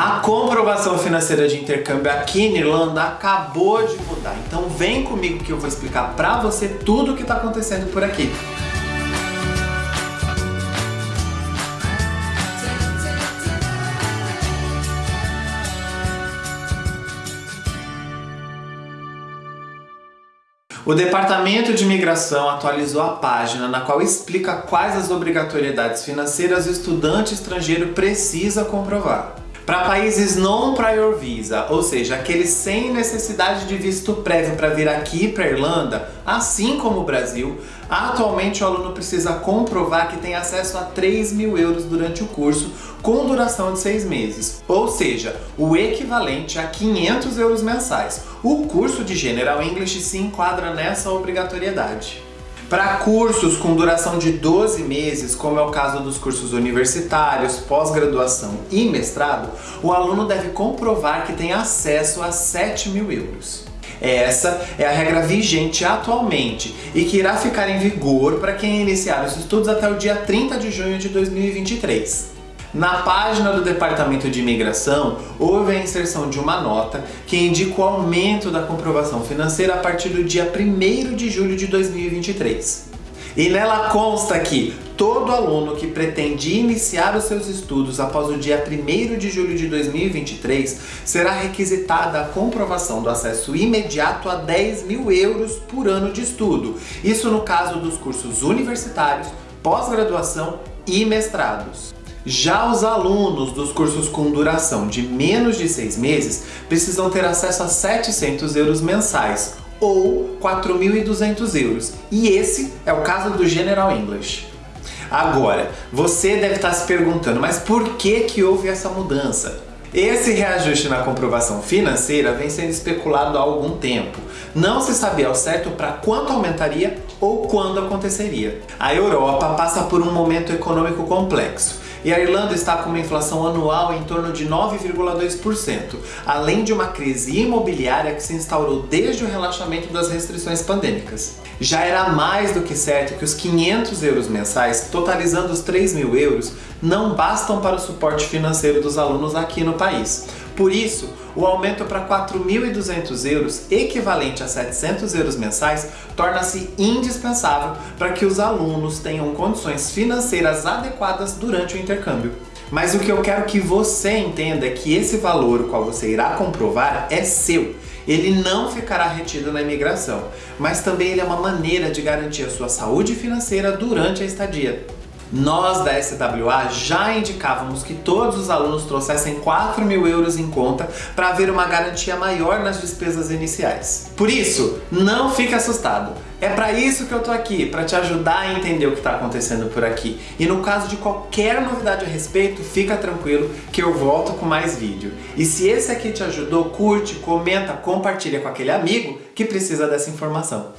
A comprovação financeira de intercâmbio aqui na Irlanda acabou de mudar. Então vem comigo que eu vou explicar pra você tudo o que tá acontecendo por aqui. O Departamento de Imigração atualizou a página na qual explica quais as obrigatoriedades financeiras o estudante estrangeiro precisa comprovar. Para países non-prior visa, ou seja, aqueles sem necessidade de visto prévio para vir aqui para Irlanda, assim como o Brasil, atualmente o aluno precisa comprovar que tem acesso a 3 mil euros durante o curso, com duração de 6 meses, ou seja, o equivalente a 500 euros mensais. O curso de General English se enquadra nessa obrigatoriedade. Para cursos com duração de 12 meses, como é o caso dos cursos universitários, pós-graduação e mestrado, o aluno deve comprovar que tem acesso a 7 mil euros. Essa é a regra vigente atualmente e que irá ficar em vigor para quem iniciar os estudos até o dia 30 de junho de 2023. Na página do Departamento de Imigração, houve a inserção de uma nota que indica o aumento da comprovação financeira a partir do dia 1 de julho de 2023. E nela consta que todo aluno que pretende iniciar os seus estudos após o dia 1 de julho de 2023 será requisitada a comprovação do acesso imediato a 10 mil euros por ano de estudo. Isso no caso dos cursos universitários, pós-graduação e mestrados. Já os alunos dos cursos com duração de menos de seis meses precisam ter acesso a 700 euros mensais, ou 4.200 euros. E esse é o caso do General English. Agora, você deve estar se perguntando, mas por que que houve essa mudança? Esse reajuste na comprovação financeira vem sendo especulado há algum tempo. Não se sabia ao certo para quanto aumentaria ou quando aconteceria. A Europa passa por um momento econômico complexo e a Irlanda está com uma inflação anual em torno de 9,2%, além de uma crise imobiliária que se instaurou desde o relaxamento das restrições pandêmicas. Já era mais do que certo que os 500 euros mensais, totalizando os 3 mil euros, não bastam para o suporte financeiro dos alunos aqui no país. Por isso, o aumento para 4.200 euros, equivalente a 700 euros mensais, torna-se indispensável para que os alunos tenham condições financeiras adequadas durante o intercâmbio. Mas o que eu quero que você entenda é que esse valor, o qual você irá comprovar, é seu. Ele não ficará retido na imigração, mas também ele é uma maneira de garantir a sua saúde financeira durante a estadia. Nós da SWA já indicávamos que todos os alunos trouxessem 4 mil euros em conta para haver uma garantia maior nas despesas iniciais. Por isso, não fique assustado. É para isso que eu tô aqui, para te ajudar a entender o que está acontecendo por aqui. E no caso de qualquer novidade a respeito, fica tranquilo que eu volto com mais vídeo. E se esse aqui te ajudou, curte, comenta, compartilha com aquele amigo que precisa dessa informação.